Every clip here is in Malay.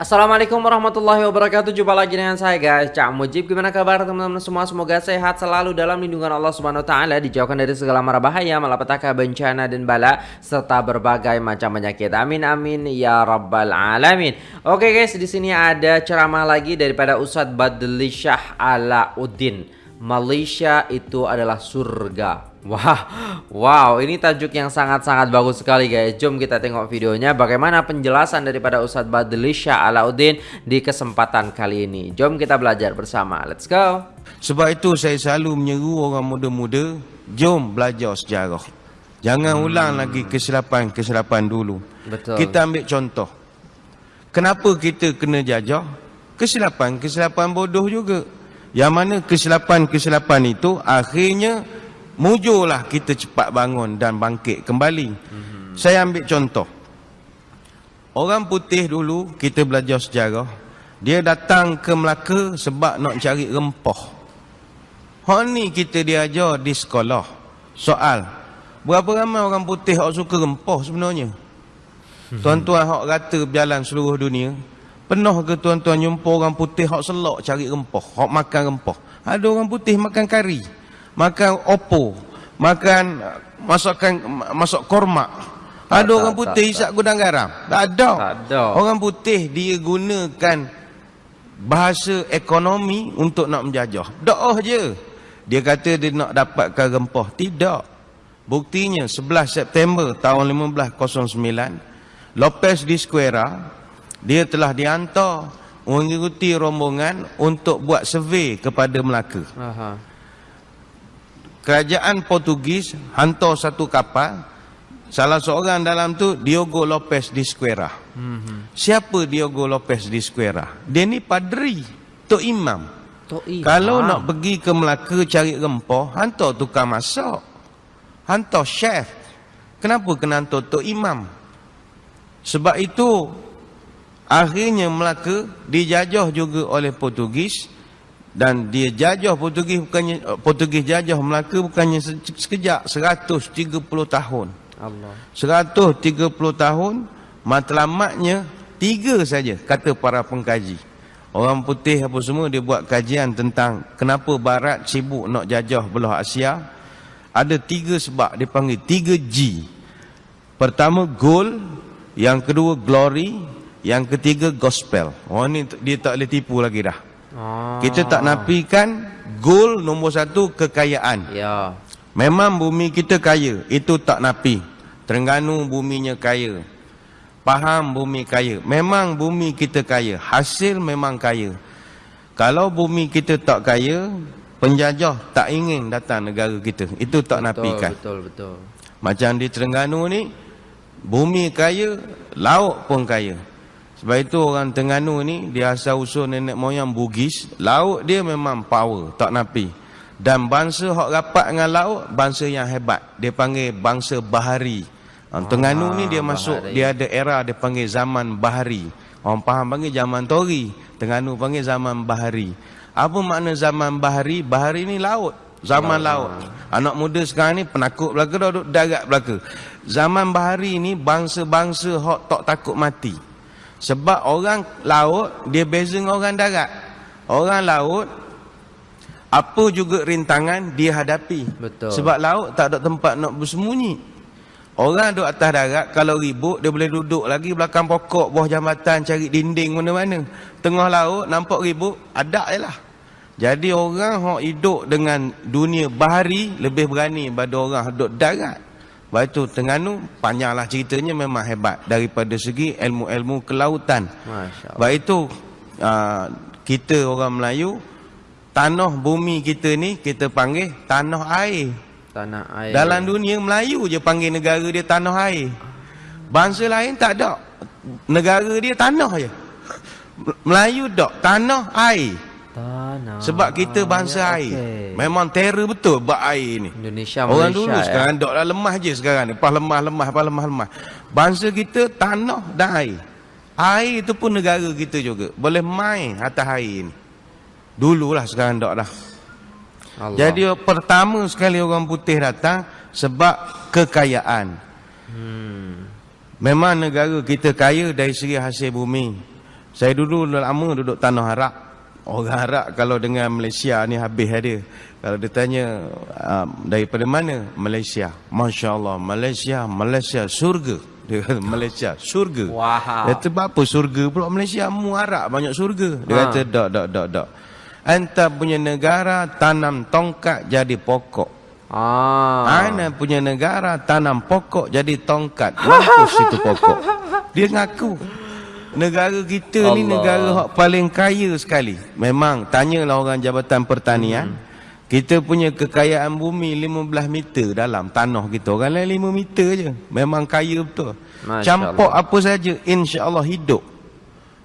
Assalamualaikum warahmatullahi wabarakatuh. Jumpa lagi dengan saya guys. Cak Mujib Gimana kabar teman-teman semua? Semoga sehat selalu dalam lindungan Allah Subhanahu Taala Dijauhkan dari segala mara bahaya Malapetaka bencana dan bala Serta berbagai macam penyakit. Amin amin ya rabbal alamin. Oke guys di sini ada ceramah lagi Daripada Ustadz Badli Shah Alauddin. Malaysia itu adalah surga Wah, wow, ini tajuk yang sangat-sangat bagus sekali guys. Jom kita tengok videonya bagaimana penjelasan daripada Ustadz Badli Shah Alauddin di kesempatan kali ini. Jom kita belajar bersama. Let's go. Sebab itu saya selalu menyeru orang muda-muda, jom belajar sejarah. Jangan hmm. ulang lagi kesilapan-kesilapan dulu. Betul. Kita ambil contoh. Kenapa kita kena jajah? Kesilapan-kesilapan bodoh juga. Yang mana kesilapan-kesilapan itu akhirnya mujurlah kita cepat bangun dan bangkit kembali. Mm-hmm. Saya ambil contoh. Orang putih dulu kita belajar sejarah, dia datang ke Melaka sebab nak cari rempah. Hak ni kita diajar di sekolah. Soal, berapa ramai orang putih yang suka rempah sebenarnya? Mm-hmm. Tuan-tuan hak rata berjalan seluruh dunia, penuh ke tuan-tuan jumpa orang putih hak selok cari rempah, hak makan rempah. Ada orang putih makan kari makan opo, makan masukkan masuk korma. Ada tak, orang putih tak, isap gudang garam. Tak ada. tak ada. Orang putih dia gunakan bahasa ekonomi untuk nak menjajah. Doa je. Dia kata dia nak dapatkan rempah. Tidak. Buktinya 11 September tahun 1509 Lopez di Square dia telah dihantar mengikuti rombongan untuk buat survey kepada Melaka. Aha kerajaan Portugis hantar satu kapal salah seorang dalam tu Diogo Lopez di Square. Mm-hmm. Siapa Diogo Lopez di Square? Dia ni padri, tok imam. Tok imam. Kalau nak pergi ke Melaka cari rempah, hantar tukang masak. Hantar chef. Kenapa kena hantar tok imam? Sebab itu akhirnya Melaka dijajah juga oleh Portugis dan dia jajah Portugis bukannya eh, Portugis jajah Melaka bukannya sekejap 130 tahun. Allah. 130 tahun matlamatnya tiga saja kata para pengkaji. Orang putih apa semua dia buat kajian tentang kenapa barat sibuk nak jajah belah Asia. Ada tiga sebab dia panggil tiga G. Pertama gold yang kedua glory yang ketiga gospel. Oh ni dia tak boleh tipu lagi dah Ah. Kita tak nafikan goal nombor satu kekayaan. Ya. Memang bumi kita kaya, itu tak nafi. Terengganu buminya kaya. Paham bumi kaya. Memang bumi kita kaya, hasil memang kaya. Kalau bumi kita tak kaya, penjajah tak ingin datang negara kita. Itu tak betul, nafikan. Betul, betul. Macam di Terengganu ni, bumi kaya, laut pun kaya. Sebab itu orang Tengganu ni dia asal usul nenek moyang Bugis, laut dia memang power, tak napi. Dan bangsa hok rapat dengan laut, bangsa yang hebat. Dia panggil bangsa bahari. Orang Tengganu ni dia masuk, bahari. dia ada era dia panggil zaman bahari. Orang faham panggil zaman tori, Tengganu panggil zaman bahari. Apa makna zaman bahari? Bahari ni laut. Zaman laut. Anak muda sekarang ni penakut belaka, duduk darat belaka. Zaman bahari ni bangsa-bangsa hok tak takut mati. Sebab orang laut dia beza dengan orang darat. Orang laut apa juga rintangan dia hadapi. Betul. Sebab laut tak ada tempat nak bersembunyi. Orang duduk atas darat kalau ribut dia boleh duduk lagi belakang pokok bawah jambatan cari dinding mana-mana. Tengah laut nampak ribut ada jelah. Jadi orang yang hidup dengan dunia bahari lebih berani daripada orang hidup darat. Sebab itu Tengganu panjanglah ceritanya memang hebat daripada segi ilmu-ilmu kelautan. Sebab itu uh, kita orang Melayu tanah bumi kita ni kita panggil tanah air. Tanah air. Dalam dunia Melayu je panggil negara dia tanah air. Bangsa lain tak ada. Negara dia tanah je. Melayu tak tanah air. Tanah. Sebab kita bangsa air. Okay. Memang terror betul buat air ni. Indonesia Malaysia. Orang dulu ya. sekarang dok dah lemah je sekarang ni. Pas lemah lemah, pas lemah lemah. Bangsa kita tanah dan air. Air itu pun negara kita juga. Boleh main atas air ni. Dululah sekarang dok dah. Allah. Jadi pertama sekali orang putih datang sebab kekayaan. Hmm. Memang negara kita kaya dari segi hasil bumi. Saya dulu lama duduk tanah Arab. Orang Arab kalau dengan Malaysia ni habis dia. Kalau dia tanya uh, daripada mana? Malaysia. Masya Allah. Malaysia, Malaysia, surga. Dia kata Malaysia, surga. Wow. Dia kata apa surga pula Malaysia? Mu Arab banyak surga. Dia Ha. kata tak, tak, tak, tak. Anta punya negara tanam tongkat jadi pokok. Ah. Ana punya negara tanam pokok jadi tongkat. Mampus itu pokok. Dia ngaku. Negara kita ni Allah. negara hak paling kaya sekali. Memang tanyalah orang Jabatan Pertanian. Hmm. Kita punya kekayaan bumi 15 meter dalam tanah kita. Orang lain 5 meter je. Memang kaya betul. Masya Campur apa saja insya-Allah hidup.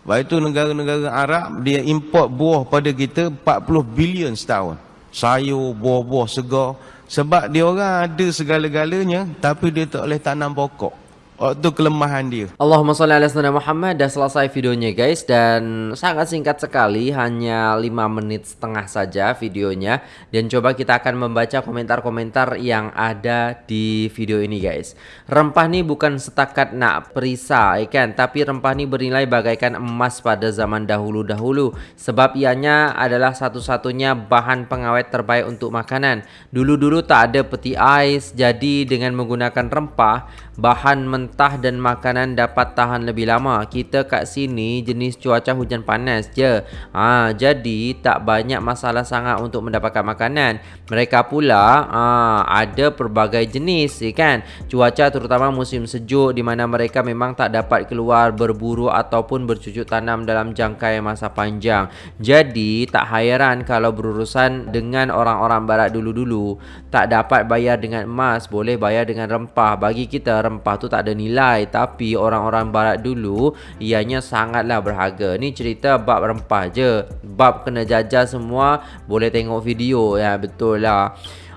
Lepas itu negara-negara Arab dia import buah pada kita 40 bilion setahun. Sayur, buah-buah, segar. Sebab dia orang ada segala-galanya tapi dia tak boleh tanam pokok. Waktu kelemahan dia. Allahumma salli ala sayyidina Muhammad. Dah selesai videonya guys. Dan sangat singkat sekali Hanya 5 menit setengah saja videonya. Dan coba kita akan membaca komentar-komentar yang ada di video ini guys. Rempah ni bukan setakat nak perisa ya kan? Tapi rempah ni bernilai bagaikan emas pada zaman dahulu-dahulu. Sebab ianya adalah satu-satunya bahan pengawet terbaik untuk makanan. Dulu-dulu tak ada peti ais Jadi dengan menggunakan rempah Bahan mentah dan makanan dapat tahan lebih lama. Kita kat sini jenis cuaca hujan panas je. Ha, jadi tak banyak masalah sangat untuk mendapatkan makanan. Mereka pula ha, ada pelbagai jenis ya kan. Cuaca terutama musim sejuk di mana mereka memang tak dapat keluar berburu ataupun bercucuk tanam dalam jangka masa panjang. Jadi tak hairan kalau berurusan dengan orang-orang barat dulu-dulu tak dapat bayar dengan emas, boleh bayar dengan rempah. Bagi kita rempah tu tak ada nilai tapi orang-orang barat dulu ianya sangatlah berharga. Ni cerita bab rempah je. Bab kena jajah semua boleh tengok video ya betul lah.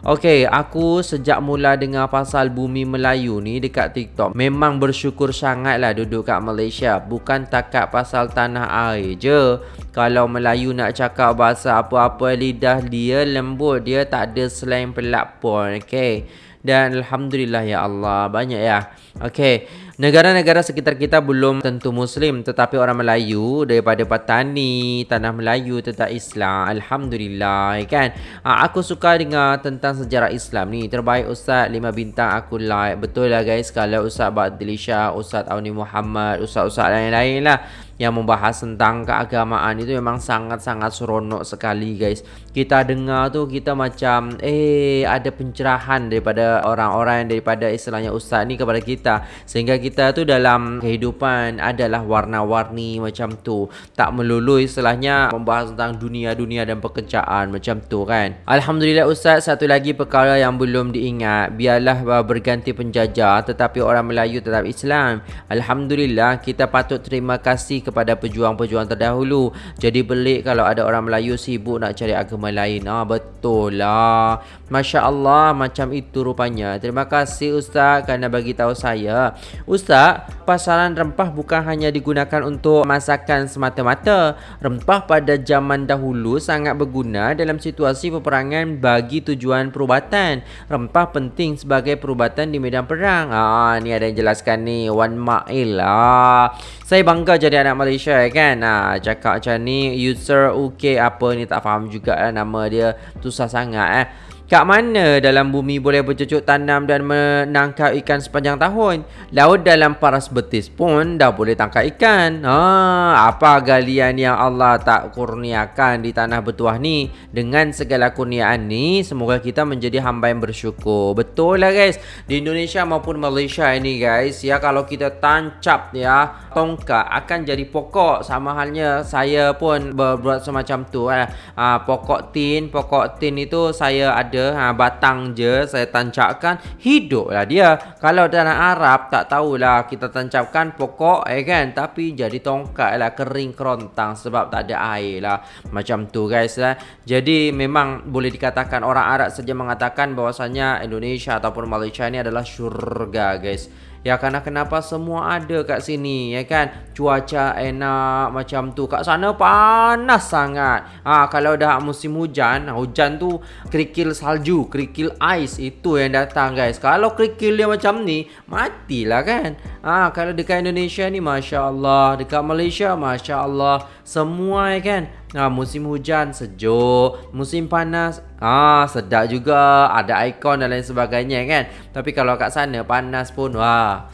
Okey, aku sejak mula dengar pasal bumi Melayu ni dekat TikTok Memang bersyukur sangatlah duduk kat Malaysia. Bukan takat pasal tanah air je. Kalau Melayu nak cakap bahasa apa-apa lidah dia lembut. Dia tak ada slang pelak pun, okey? Dan Alhamdulillah ya Allah Banyak ya. Okey Negara-negara sekitar kita belum tentu Muslim Tetapi orang Melayu Daripada Patani Tanah Melayu Tetap Islam. Alhamdulillah kan? Ha, Aku suka dengar tentang sejarah Islam ni. Terbaik Ustaz 5 bintang aku like. Betul lah guys Kalau Ustaz Ba'adilisha Ustaz Auni Muhammad Ustaz-Ustaz lain-lain lah yang membahas tentang keagamaan itu memang sangat-sangat seronok sekali guys. Kita dengar tu kita macam eh ada pencerahan daripada orang-orang daripada istilahnya ustaz ni kepada kita sehingga kita tu dalam kehidupan adalah warna-warni macam tu. Tak melulu istilahnya membahas tentang dunia-dunia dan pekerjaan macam tu kan. Alhamdulillah ustaz satu lagi perkara yang belum diingat biarlah berganti penjajah tetapi orang Melayu tetap Islam. Alhamdulillah kita patut terima kasih kepada pejuang-pejuang terdahulu. Jadi pelik kalau ada orang Melayu sibuk nak cari agama lain. Ah betul lah. Masya-Allah macam itu rupanya. Terima kasih ustaz kerana bagi tahu saya. Ustaz, pasaran rempah bukan hanya digunakan untuk masakan semata-mata. Rempah pada zaman dahulu sangat berguna dalam situasi peperangan bagi tujuan perubatan. Rempah penting sebagai perubatan di medan perang. Ah ni ada yang jelaskan ni Wan Mail. Ah saya bangga jadi anak Malaysia ya kan. Ah cakap macam ni user UK apa ni tak faham juga eh, nama dia susah sangat eh. Kat mana dalam bumi boleh bercucuk tanam dan menangkap ikan sepanjang tahun? Laut dalam paras betis pun dah boleh tangkap ikan. Ha, apa galian yang Allah tak kurniakan di tanah bertuah ni? Dengan segala kurniaan ni, semoga kita menjadi hamba yang bersyukur. Betul lah guys. Di Indonesia maupun Malaysia ini guys, ya kalau kita tancap ya tongkat akan jadi pokok. Sama halnya saya pun berbuat semacam tu. Ha, pokok tin, pokok tin itu saya ada ha, batang je saya tancapkan hiduplah dia. Kalau tanah Arab tak tahulah kita tancapkan pokok eh kan? Tapi jadi tongkat lah kering kerontang sebab tak ada air lah macam tu guys lah jadi memang boleh dikatakan orang Arab saja mengatakan bahwasanya Indonesia ataupun Malaysia ni adalah syurga guys Ya karena kenapa semua ada kat sini ya kan. Cuaca enak macam tu. Kat sana panas sangat. Ha kalau dah musim hujan, hujan tu kerikil salju, kerikil ais itu yang datang guys. Kalau kerikil dia macam ni, matilah kan. Ha kalau dekat Indonesia ni masya-Allah, dekat Malaysia masya-Allah, semua ya kan. Ha musim hujan sejuk, musim panas ah sedap juga, ada ikon dan lain sebagainya kan. Tapi kalau kat sana panas pun wah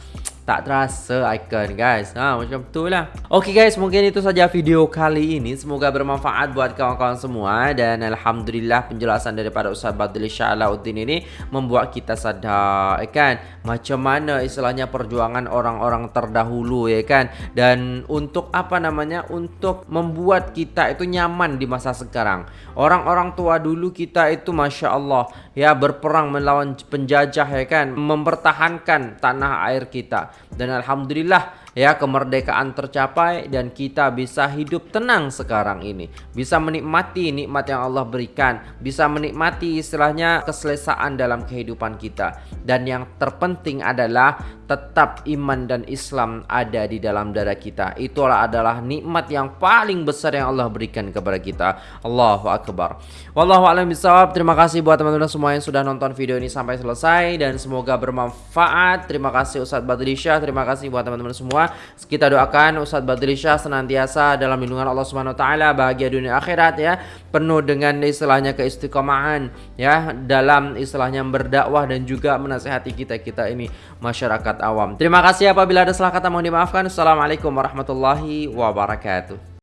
tak terasa icon guys. Ha, Macam tu lah. Ok guys mungkin itu saja video kali ini. Semoga bermanfaat buat kawan-kawan semua Dan Alhamdulillah penjelasan daripada Ustaz Badli Sya'alauddin ini Membuat kita sadar ya kan? Macam mana istilahnya perjuangan orang-orang terdahulu ya kan? Dan untuk apa namanya? Untuk membuat kita itu nyaman di masa sekarang. Orang-orang tua dulu kita itu Masya Allah Ya berperang melawan penjajah ya kan? Mempertahankan tanah air kita dan alhamdulillah ya kemerdekaan tercapai dan kita bisa hidup tenang sekarang ini. Bisa menikmati nikmat yang Allah berikan. Bisa menikmati istilahnya keselesaan dalam kehidupan kita. Dan yang terpenting adalah tetap iman dan Islam ada di dalam dada kita. Itulah adalah nikmat yang paling besar yang Allah berikan kepada kita. Allahu Akbar. Wallahu a'lam bishawab. Terima kasih buat teman-teman semua yang sudah nonton video ini sampai selesai. Dan semoga bermanfaat. Terima kasih Ustadz Badrisha terima kasih buat teman-teman semua kita doakan Ustadz Badrisha senantiasa dalam lindungan Allah Subhanahu wa taala bahagia dunia akhirat ya penuh dengan istilahnya keistiqomahan ya dalam istilahnya berdakwah dan juga menasehati kita-kita ini masyarakat awam. Terima kasih apabila ada salah kata mohon dimaafkan. Assalamualaikum warahmatullahi wabarakatuh.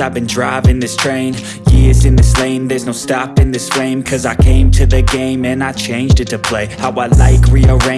I've been driving this train. Years in this lane There's no stopping this flame. Cause I came to the game And I changed it to play. How I like rearrange